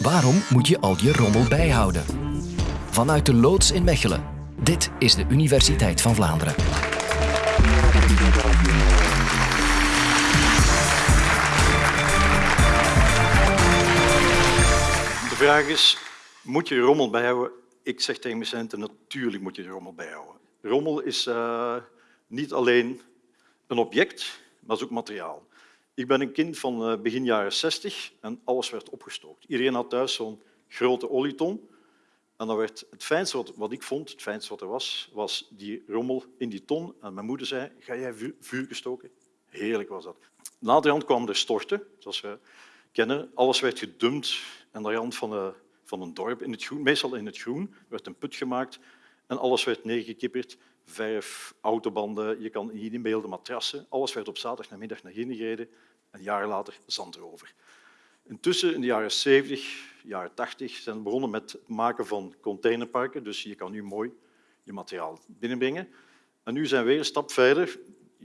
Waarom moet je al je rommel bijhouden? Vanuit de loods in Mechelen. Dit is de Universiteit van Vlaanderen. De vraag is, moet je rommel bijhouden? Ik zeg tegen mijn studenten, natuurlijk moet je rommel bijhouden. Rommel is uh, niet alleen een object, maar is ook materiaal. Ik ben een kind van uh, begin jaren 60 en alles werd opgestookt. Iedereen had thuis zo'n grote olieton. En dan werd het fijnste wat, ik vond, het fijnste wat er was, was die rommel in die ton. En mijn moeder zei, ga jij vuur, gestoken? Heerlijk was dat. Naderhand kwam er storten, zoals we kennen. Alles werd gedumpt aan de rand van, de, van een dorp, in het groen, meestal in het groen, werd een put gemaakt en alles werd neergekipperd. Verf, autobanden, je kan niet inbeelden, matrassen. Alles werd op zaterdagmiddag naar binnen gereden en jaren later zand erover. Intussen, in de jaren 70, jaren 80, zijn we begonnen met het maken van containerparken. Dus je kan nu mooi je materiaal binnenbrengen. En nu zijn we weer een stap verder.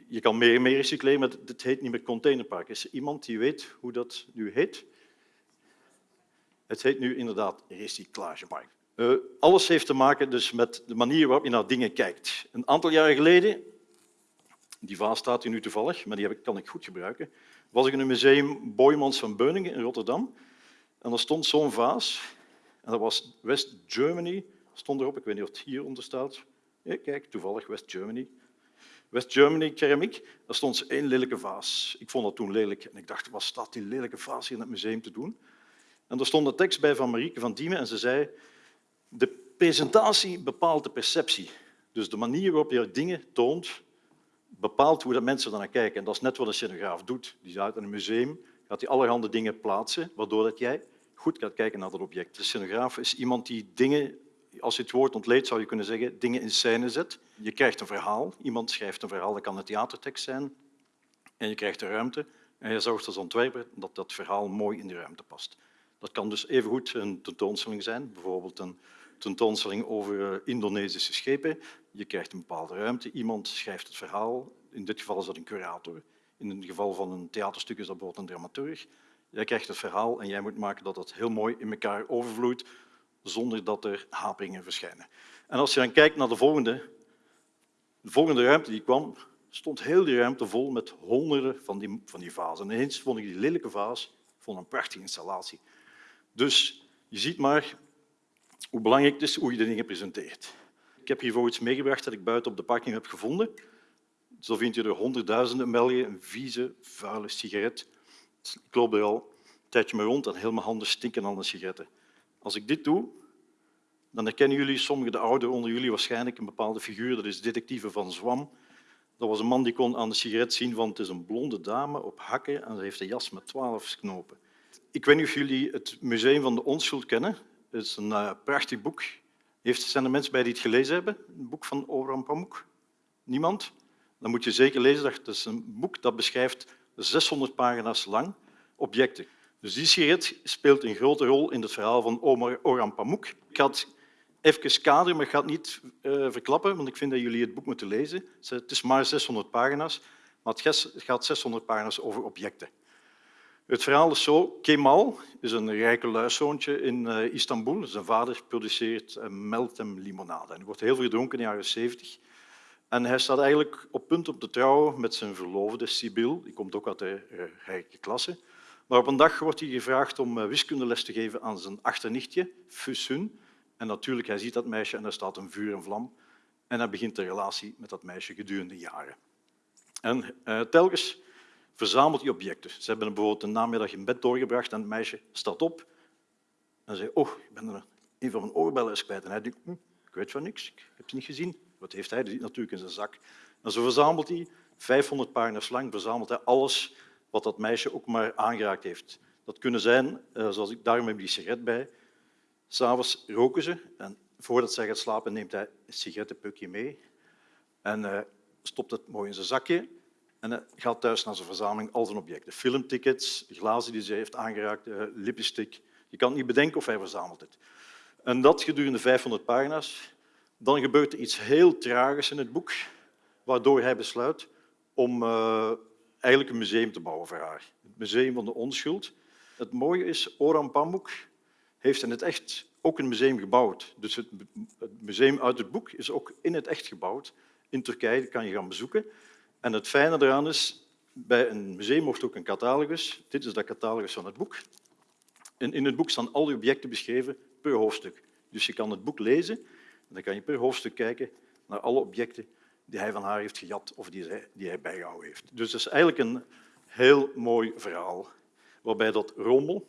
Je kan meer en meer recycleren, maar het heet niet meer containerpark. Is er iemand die weet hoe dat nu heet? Het heet nu inderdaad recyclagepark. Uh, alles heeft te maken dus met de manier waarop je naar dingen kijkt. Een aantal jaren geleden, die vaas staat hier nu toevallig, maar die kan ik goed gebruiken, was ik in een museum Boymans van Beuningen in Rotterdam. En er stond zo'n vaas, en dat was West Germany, stond erop, ik weet niet of het hieronder staat. Kijk, toevallig West Germany. West Germany keramiek, daar stond één lelijke vaas. Ik vond dat toen lelijk en ik dacht, wat staat die lelijke vaas hier in het museum te doen? En er stond een tekst bij van Marieke van Diemen en ze zei de presentatie bepaalt de perceptie. Dus de manier waarop je dingen toont, bepaalt hoe de mensen naar kijken. En dat is net wat een scenograaf doet. Die gaat in een museum, gaat hij allerhande dingen plaatsen, waardoor dat jij goed gaat kijken naar dat object. De scenograaf is iemand die dingen, als je het woord ontleedt, zou je kunnen zeggen, dingen in scène zet. Je krijgt een verhaal, iemand schrijft een verhaal, dat kan een theatertekst zijn, en je krijgt een ruimte. En je zorgt als ontwerper dat dat verhaal mooi in de ruimte past. Dat kan dus evengoed een tentoonstelling zijn, bijvoorbeeld een tentoonstelling over eh, Indonesische schepen. Je krijgt een bepaalde ruimte, iemand schrijft het verhaal. In dit geval is dat een curator. In het geval van een theaterstuk is dat bijvoorbeeld een dramaturg. Jij krijgt het verhaal en jij moet maken dat het heel mooi in elkaar overvloeit zonder dat er haperingen verschijnen. En als je dan kijkt naar de volgende, de volgende ruimte die kwam, stond heel die ruimte vol met honderden van die, van die vazen. En ineens vond ik die lelijke vaas vond een prachtige installatie. Dus je ziet maar hoe belangrijk het is hoe je de dingen presenteert. Ik heb hiervoor iets meegebracht dat ik buiten op de parking heb gevonden. Zo vind je er honderdduizenden in een vieze, vuile sigaret. Ik loop er al een tijdje mee rond en mijn handen stinken aan de sigaretten. Als ik dit doe, dan herkennen jullie, sommigen de ouderen onder jullie, waarschijnlijk een bepaalde figuur. Dat is detectieve van Zwam. Dat was een man die kon aan de sigaret zien van het is een blonde dame op hakken en ze heeft een jas met twaalf knopen. Ik weet niet of jullie het Museum van de Onschuld kennen. Het is een uh, prachtig boek. Heeft, zijn er mensen bij die het gelezen hebben? Een boek van Orhan Pamuk? Niemand? Dan moet je zeker lezen. Dat is een boek dat beschrijft 600 pagina's lang objecten. Dus die sigaret speelt een grote rol in het verhaal van Orhan Pamuk. Ik had even kaderen, maar ik ga het niet uh, verklappen, want ik vind dat jullie het boek moeten lezen. Het is maar 600 pagina's, maar het gaat 600 pagina's over objecten. Het verhaal is zo. Kemal is een rijke luiszoontje in uh, Istanbul. Zijn vader produceert uh, meltem limonade. En wordt heel veel gedronken in de jaren 70. En hij staat eigenlijk op punt om te trouwen met zijn verloofde Sibyl. Die komt ook uit de uh, rijke klasse. Maar op een dag wordt hij gevraagd om wiskundeles te geven aan zijn achternichtje, Füsun. En natuurlijk, hij ziet dat meisje en er staat een vuur en vlam. En hij begint de relatie met dat meisje gedurende jaren. En telkens verzamelt die objecten. Ze hebben bijvoorbeeld een namiddag in bed doorgebracht en het meisje staat op en zegt, oh, ik ben er een van mijn oorbellen is kwijt. En hij denkt, hm, ik weet van niks, ik heb het niet gezien. Wat heeft hij? Die zit natuurlijk in zijn zak. En zo verzamelt hij, 500 pagina's lang, verzamelt hij alles wat dat meisje ook maar aangeraakt heeft. Dat kunnen zijn, eh, zoals ik, daarom heb die sigaret bij. S'avonds roken ze en voordat zij gaat slapen neemt hij een sigarettenpukje mee en uh, stopt het mooi in zijn zakje en hij gaat thuis naar zijn verzameling, al zijn objecten. Filmtickets, glazen die ze heeft aangeraakt, uh, lipstick. Je kan niet bedenken of hij verzamelt het. En dat gedurende 500 pagina's. Dan gebeurt er iets heel tragisch in het boek, waardoor hij besluit om uh, eigenlijk een museum te bouwen voor haar. Het Museum van de Onschuld. Het mooie is, Orhan Pamuk heeft in het echt ook een museum gebouwd. Dus het museum uit het boek is ook in het echt gebouwd. In Turkije kan je gaan bezoeken. En het fijne eraan is, bij een museum wordt ook een catalogus. Dit is de catalogus van het boek. En in het boek staan al die objecten beschreven per hoofdstuk. Dus je kan het boek lezen en dan kan je per hoofdstuk kijken naar alle objecten die hij van haar heeft gejat of die, hij bijgehouden heeft. Dus het is eigenlijk een heel mooi verhaal, waarbij dat rommel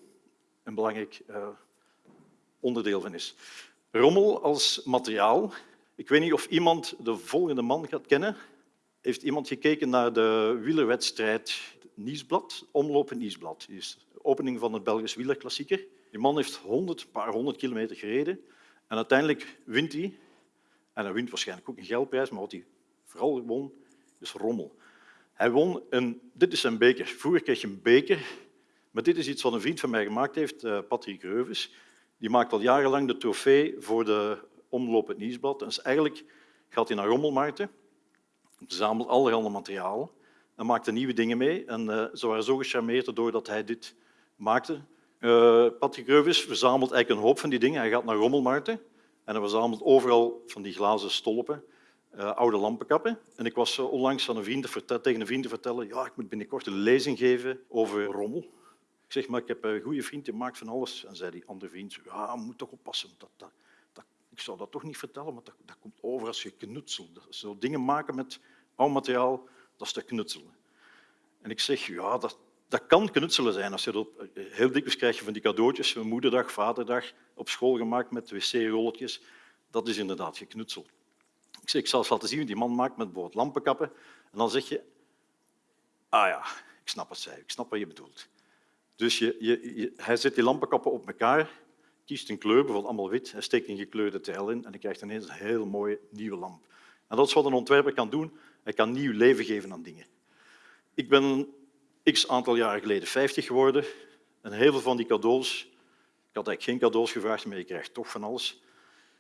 een belangrijk uh, onderdeel van is. Rommel als materiaal. Ik weet niet of iemand de volgende man gaat kennen. Heeft iemand gekeken naar de wielerwedstrijd Nieuwsblad, Omlopen Nieuwsblad. Die is de opening van het Belgisch wielerklassieker. Die man heeft honderd, paar honderd kilometer gereden en uiteindelijk wint hij. En hij wint waarschijnlijk ook een geldprijs, maar wat hij vooral won, is rommel. Hij won een, dit is zijn beker. Vroeger kreeg je een beker, maar dit is iets wat een vriend van mij gemaakt heeft, eh, Patrick Reuves. Die maakt al jarenlang de trofee voor de omloop het dus eigenlijk gaat hij naar rommelmarkten, verzamelt allerhande materiaal en maakt nieuwe dingen mee. En uh, ze waren zo gecharmeerd doordat hij dit maakte. Uh, Patrick Reuves verzamelt eigenlijk een hoop van die dingen. Hij gaat naar rommelmarkten en hij verzamelt overal van die glazen stolpen, uh, oude lampenkappen. En ik was onlangs aan een vriend tegen een vriend te vertellen ja, ik moet binnenkort een lezing geven over rommel. Ik zeg, maar ik heb een goede vriend, die maakt van alles. En zei die andere vriend, ja, moet toch oppassen. Dat, dat, ik zou dat toch niet vertellen, maar dat, dat komt over als je knutselt. Zo dingen maken met oud materiaal, dat is te knutselen. En ik zeg, ja, dat, dat kan knutselen zijn. Als je dat, heel dikwijls krijg je van die cadeautjes, moederdag, vaderdag, op school gemaakt met wc-rolletjes. Dat is inderdaad geknutseld. Ik zeg, ik zal eens laten zien wat die man maakt met bijvoorbeeld lampenkappen. En dan zeg je, ah ja, ik snap het, zei ik snap wat je bedoelt. Dus je, je, hij zet die lampenkappen op elkaar, kiest een kleur, bijvoorbeeld allemaal wit, hij steekt een gekleurde tijl in en dan krijgt ineens een heel mooie nieuwe lamp. En dat is wat een ontwerper kan doen. Hij kan nieuw leven geven aan dingen. Ik ben x aantal jaren geleden 50 geworden en heel veel van die cadeaus, ik had eigenlijk geen cadeaus gevraagd, maar je krijgt toch van alles.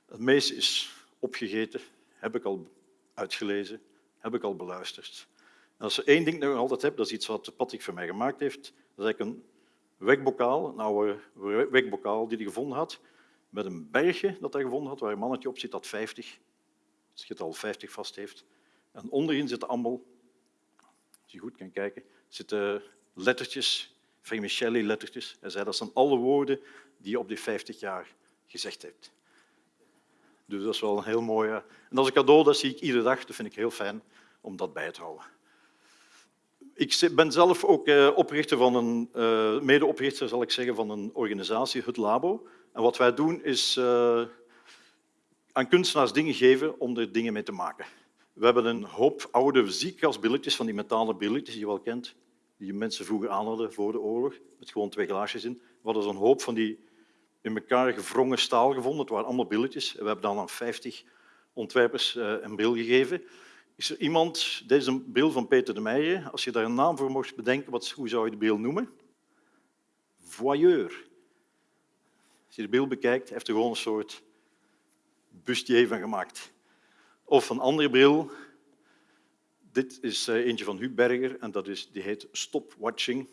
Het meeste is opgegeten, heb ik al uitgelezen, heb ik al beluisterd. En als er één ding nog altijd heb, dat is iets wat Patrick voor mij gemaakt heeft, dat is eigenlijk een wekbokaal, een oude wekbokaal die hij gevonden had, met een bergje dat hij gevonden had, waar een mannetje op zit dat 50, het getal 50 vast heeft. En onderin zitten allemaal, als je goed kan kijken, zitten lettertjes, Vermicelli-lettertjes. Hij zei dat zijn alle woorden die je op die 50 jaar gezegd hebt. Dus dat is wel een heel mooie... En dat is een cadeau, dat zie ik iedere dag. Dat vind ik heel fijn om dat bij te houden. Ik ben zelf ook eh, oprichter van een, uh, medeoprichter zal ik zeggen, van een organisatie, het Labo. En wat wij doen is aan kunstenaars dingen geven om er dingen mee te maken. We hebben een hoop oude ziekkastbilletjes, van die metalen billetjes die je wel kent, die mensen vroeger aan hadden voor de oorlog, met gewoon twee glaasjes in. We hadden zo'n hoop van die in elkaar gevrongen staal gevonden. Het waren allemaal billetjes. We hebben dan aan 50 ontwerpers een bril gegeven. Is er iemand, dit is een beeld van Peter de Meijer, als je daar een naam voor mocht bedenken, wat, hoe zou je de beeld noemen? Voyeur. Als je de beeld bekijkt, heeft er gewoon een soort bustier van gemaakt. Of een andere bril, dit is eh, eentje van Huub Berger en dat is, die heet Stop Watching.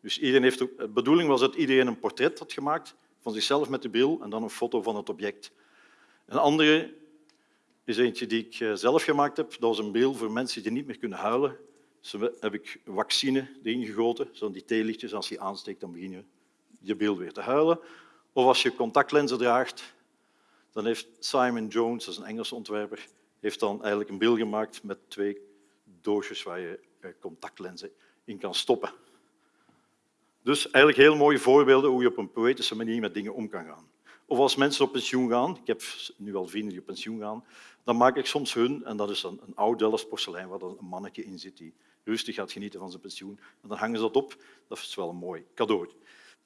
Dus iedereen heeft, de bedoeling was dat iedereen een portret had gemaakt van zichzelf met de bril en dan een foto van het object. Een andere is eentje die ik eh, zelf gemaakt heb. Dat was een beeld voor mensen die niet meer kunnen huilen. Zo heb ik vaccine erin gegoten, zo die theelichtjes. Als je aansteekt, dan begin je je beeld weer te huilen. Of als je contactlenzen draagt, dan heeft Simon Jones, dat is een Engelse ontwerper, heeft dan eigenlijk een beeld gemaakt met twee doosjes waar je eh, contactlenzen in kan stoppen. Dus eigenlijk heel mooie voorbeelden hoe je op een poëtische manier met dingen om kan gaan. Of als mensen op pensioen gaan, ik heb nu al vrienden die op pensioen gaan, dan maak ik soms hun, en dat is een, een oud Delfts porselein waar een mannetje in zit die rustig gaat genieten van zijn pensioen. En dan hangen ze dat op. Dat is wel een mooi cadeau.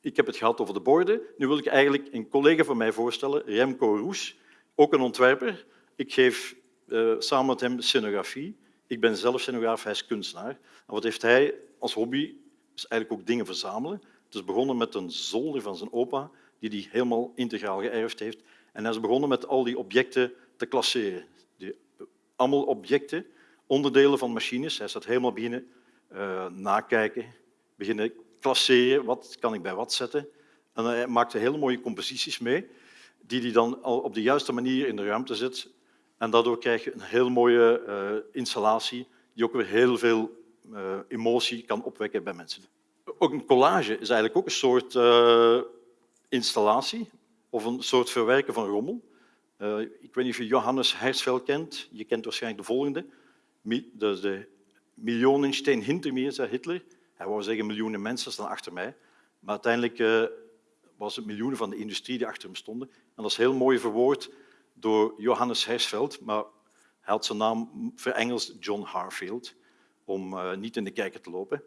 Ik heb het gehad over de borden. Nu wil ik eigenlijk een collega van mij voorstellen, Remco Roes, ook een ontwerper. Ik geef uh, samen met hem scenografie. Ik ben zelf scenograaf, hij is kunstenaar. En wat heeft hij als hobby? Is eigenlijk ook dingen verzamelen. Het is begonnen met een zolder van zijn opa, die hij helemaal integraal geërfd heeft. En hij is begonnen met al die objecten te klasseren. Die, allemaal objecten, onderdelen van machines. Hij staat helemaal beginnen uh, nakijken, beginnen klasseren. Wat kan ik bij wat zetten? En hij maakte hele mooie composities mee, die hij dan op de juiste manier in de ruimte zet. En daardoor krijg je een heel mooie uh, installatie die ook weer heel veel uh, emotie kan opwekken bij mensen. Ook een collage is eigenlijk ook een soort uh, installatie of een soort verwerken van rommel. Ik weet niet of je Johannes Hersfeld kent. Je kent waarschijnlijk de volgende. De, de Millionensteen hinter mir, zei Hitler. Hij wou zeggen miljoenen mensen staan achter mij. Maar uiteindelijk was het miljoenen van de industrie die achter hem stonden. En dat is heel mooi verwoord door Johannes Hersfeld, maar hij had zijn naam verengeld John Harfield, om uh, niet in de kijker te lopen.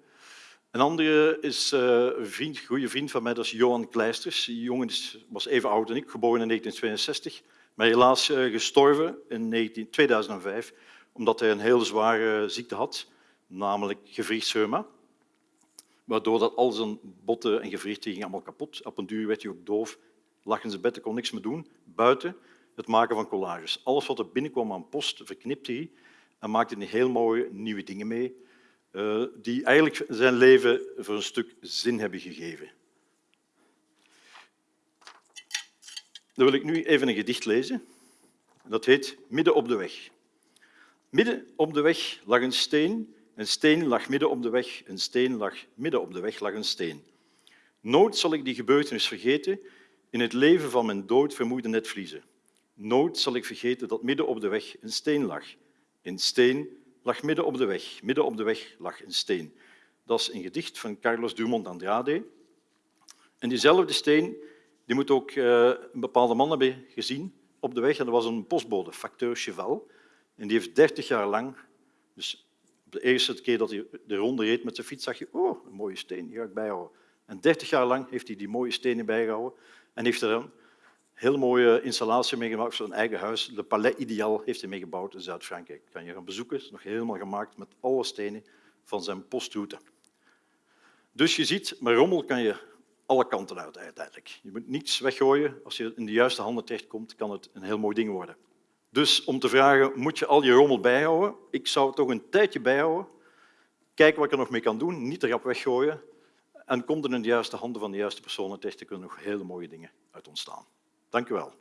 Een andere is uh, een vriend, goede vriend van mij, dat is Johan Kleisters. Die jongen was even oud dan ik, geboren in 1962, maar helaas uh, gestorven in 19, 2005, omdat hij een heel zware ziekte had, namelijk gewrichtsreuma. Waardoor dat al zijn botten en gewrichten gingen allemaal kapot. Op een duur werd hij ook doof, lag in zijn bed, kon niks meer doen. Buiten het maken van collages. Alles wat er binnenkwam aan post verknipte hij en maakte hij heel mooie nieuwe dingen mee, uh, die eigenlijk zijn leven voor een stuk zin hebben gegeven. Dan wil ik nu even een gedicht lezen. Dat heet Midden op de weg. Midden op de weg lag een steen, een steen lag midden op de weg, een steen lag midden op de weg lag een steen. Nooit zal ik die gebeurtenis vergeten, in het leven van mijn dood vermoeide netvliezen. Nooit zal ik vergeten dat midden op de weg een steen lag. Een steen lag midden op de weg. Midden op de weg lag een steen. Dat is een gedicht van Carlos Dumont Andrade. En diezelfde steen die moet ook uh, een bepaalde man hebben gezien op de weg. En dat was een postbode, facteur Cheval. En die heeft dertig jaar lang, dus de eerste keer dat hij de ronde reed met zijn fiets, zag je, oh, een mooie steen, die ga ik bijhouden. En dertig jaar lang heeft hij die mooie stenen bijgehouden en heeft er dan heel mooie installatie meegemaakt voor zijn eigen huis. De Palais Ideal heeft hij meegebouwd in Zuid-Frankrijk. Kan je gaan bezoeken. Het is nog helemaal gemaakt met alle stenen van zijn postroute. Dus je ziet, met rommel kan je alle kanten uit uiteindelijk. Je moet niets weggooien. Als je in de juiste handen terechtkomt, kan het een heel mooi ding worden. Dus om te vragen, moet je al je rommel bijhouden? Ik zou het toch een tijdje bijhouden. Kijken wat ik er nog mee kan doen. Niet te rap weggooien. En komt er in de juiste handen van de juiste personen terecht, er kunnen nog hele mooie dingen uit ontstaan. Dank u wel.